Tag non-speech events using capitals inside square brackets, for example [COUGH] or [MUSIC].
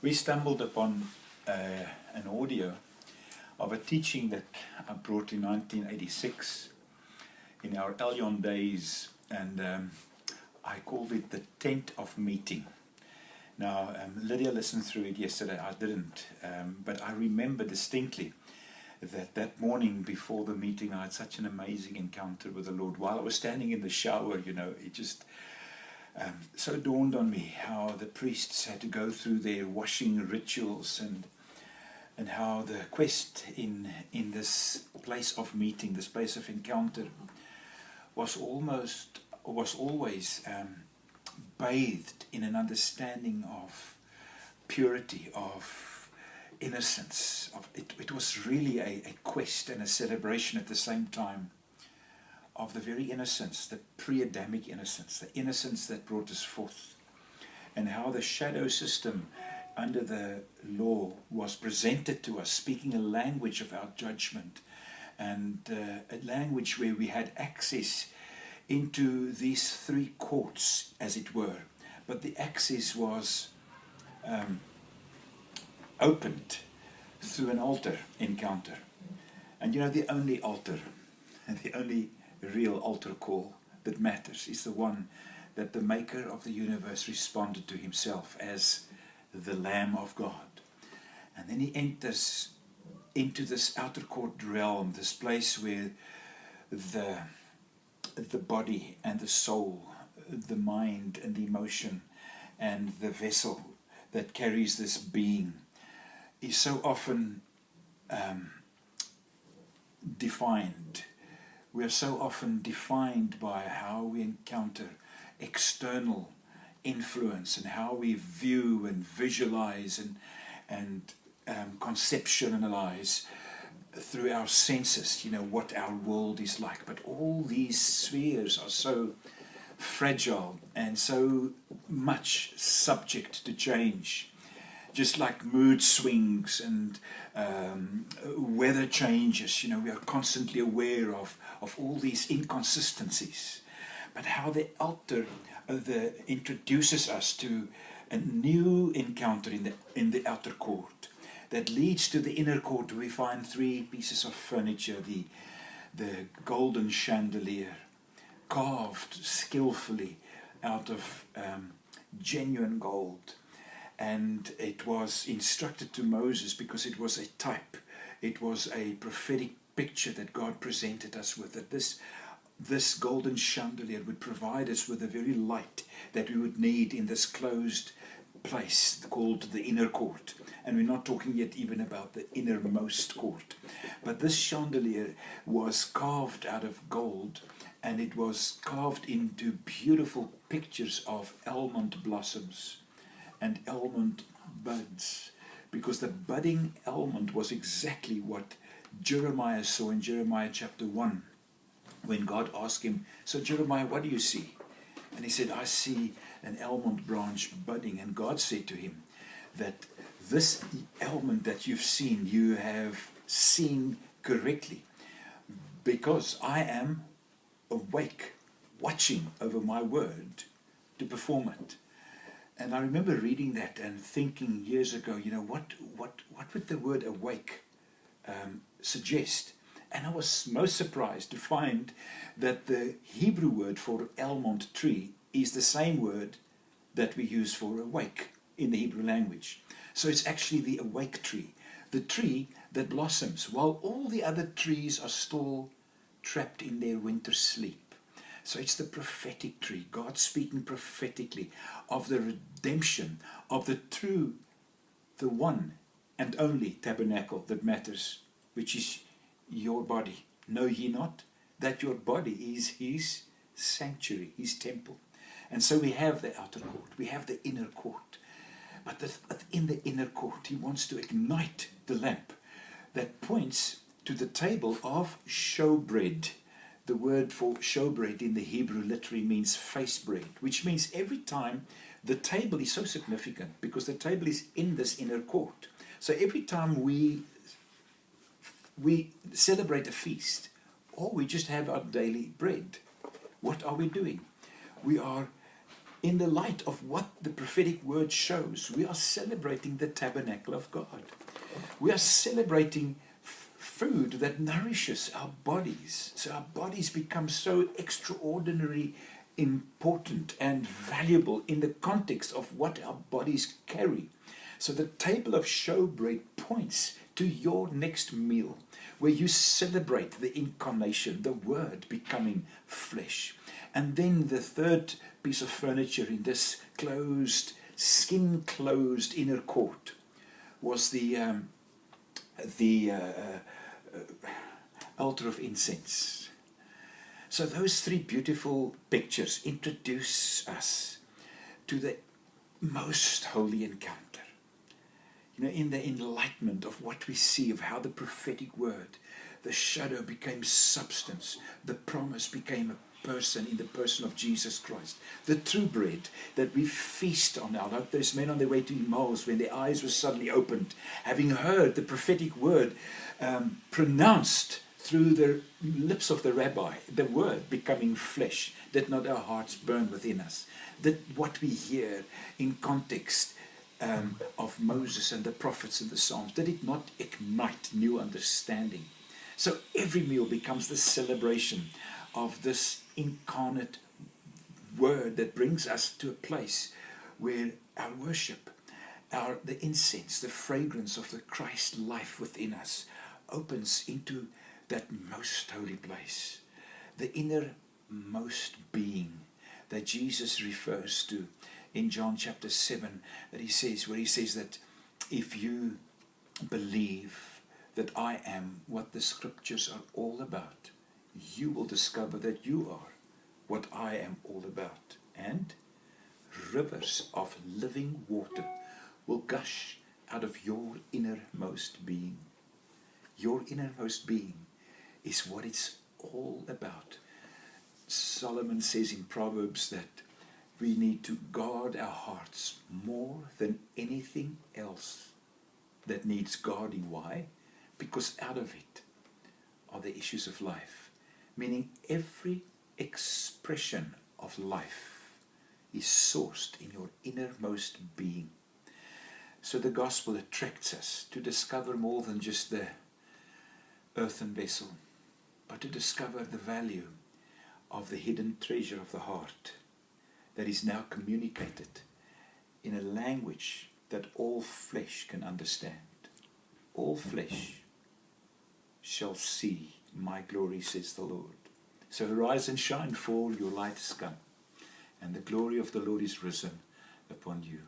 we stumbled upon uh, an audio of a teaching that I brought in 1986 in our Elyon days, and um, I called it the Tent of Meeting. Now, um, Lydia listened through it yesterday, I didn't, um, but I remember distinctly that that morning before the meeting I had such an amazing encounter with the Lord. While I was standing in the shower, you know, it just um, so dawned on me how the priests had to go through their washing rituals and and how the quest in in this place of meeting, this place of encounter, was almost was always um, bathed in an understanding of purity, of innocence. Of it, it was really a, a quest and a celebration at the same time of the very innocence, the pre-Adamic innocence, the innocence that brought us forth, and how the shadow system under the law was presented to us, speaking a language of our judgment, and uh, a language where we had access into these three courts, as it were. But the access was um, opened through an altar encounter. And you know, the only altar, and [LAUGHS] the only real altar call that matters is the one that the maker of the universe responded to himself as the Lamb of God. And then he enters into this outer court realm, this place where the, the body and the soul, the mind and the emotion, and the vessel that carries this being is so often um, defined we are so often defined by how we encounter external influence and how we view and visualize and, and um, conceptualize through our senses, you know, what our world is like. But all these spheres are so fragile and so much subject to change just like mood swings and um, weather changes. You know, we are constantly aware of, of all these inconsistencies. But how the altar uh, the, introduces us to a new encounter in the, in the outer court that leads to the inner court we find three pieces of furniture, the, the golden chandelier, carved skillfully out of um, genuine gold and it was instructed to Moses because it was a type. It was a prophetic picture that God presented us with that this this golden chandelier would provide us with the very light that we would need in this closed place called the inner court. And we're not talking yet even about the innermost court. But this chandelier was carved out of gold and it was carved into beautiful pictures of almond blossoms and almond buds because the budding almond was exactly what Jeremiah saw in Jeremiah chapter 1 when God asked him, So Jeremiah, what do you see? And he said, I see an almond branch budding. And God said to him that this almond that you've seen, you have seen correctly because I am awake, watching over my word to perform it. And I remember reading that and thinking years ago, you know, what, what, what would the word awake um, suggest? And I was most surprised to find that the Hebrew word for almond tree is the same word that we use for awake in the Hebrew language. So it's actually the awake tree, the tree that blossoms while all the other trees are still trapped in their winter sleep. So it's the prophetic tree, God speaking prophetically of the redemption of the true, the one and only tabernacle that matters, which is your body. Know ye not that your body is his sanctuary, his temple? And so we have the outer court, we have the inner court. But in the inner court, he wants to ignite the lamp that points to the table of showbread the word for showbread in the Hebrew literally means face bread, which means every time the table is so significant because the table is in this inner court. So every time we we celebrate a feast or we just have our daily bread, what are we doing? We are in the light of what the prophetic word shows, we are celebrating the tabernacle of God. We are celebrating food that nourishes our bodies. So our bodies become so extraordinarily important and valuable in the context of what our bodies carry. So the table of showbread points to your next meal where you celebrate the incarnation, the Word becoming flesh. And then the third piece of furniture in this closed, skin closed inner court was the, um, the uh, uh, altar of incense. So, those three beautiful pictures introduce us to the most holy encounter you know, in the enlightenment of what we see, of how the prophetic word, the shadow became substance, the promise became a person in the person of Jesus Christ. The true bread that we feast on now, like those men on their way to Emmaus when their eyes were suddenly opened, having heard the prophetic word um, pronounced through the lips of the rabbi, the word becoming flesh, that not our hearts burn within us, that what we hear in context um, of Moses and the prophets and the Psalms? Did it not ignite new understanding? So every meal becomes the celebration of this incarnate word that brings us to a place where our worship, our the incense, the fragrance of the Christ life within us opens into that most holy place, the innermost being that Jesus refers to in John chapter 7 that he says, where he says that if you believe that I am what the scriptures are all about, you will discover that you are what I am all about. And rivers of living water will gush out of your innermost being. Your innermost being is what it's all about. Solomon says in Proverbs that we need to guard our hearts more than anything else that needs guarding. Why? Because out of it are the issues of life. Meaning every expression of life is sourced in your innermost being. So the gospel attracts us to discover more than just the earthen vessel, but to discover the value of the hidden treasure of the heart that is now communicated in a language that all flesh can understand. All flesh shall see my glory, says the Lord. So arise and shine, for your light is come, and the glory of the Lord is risen upon you.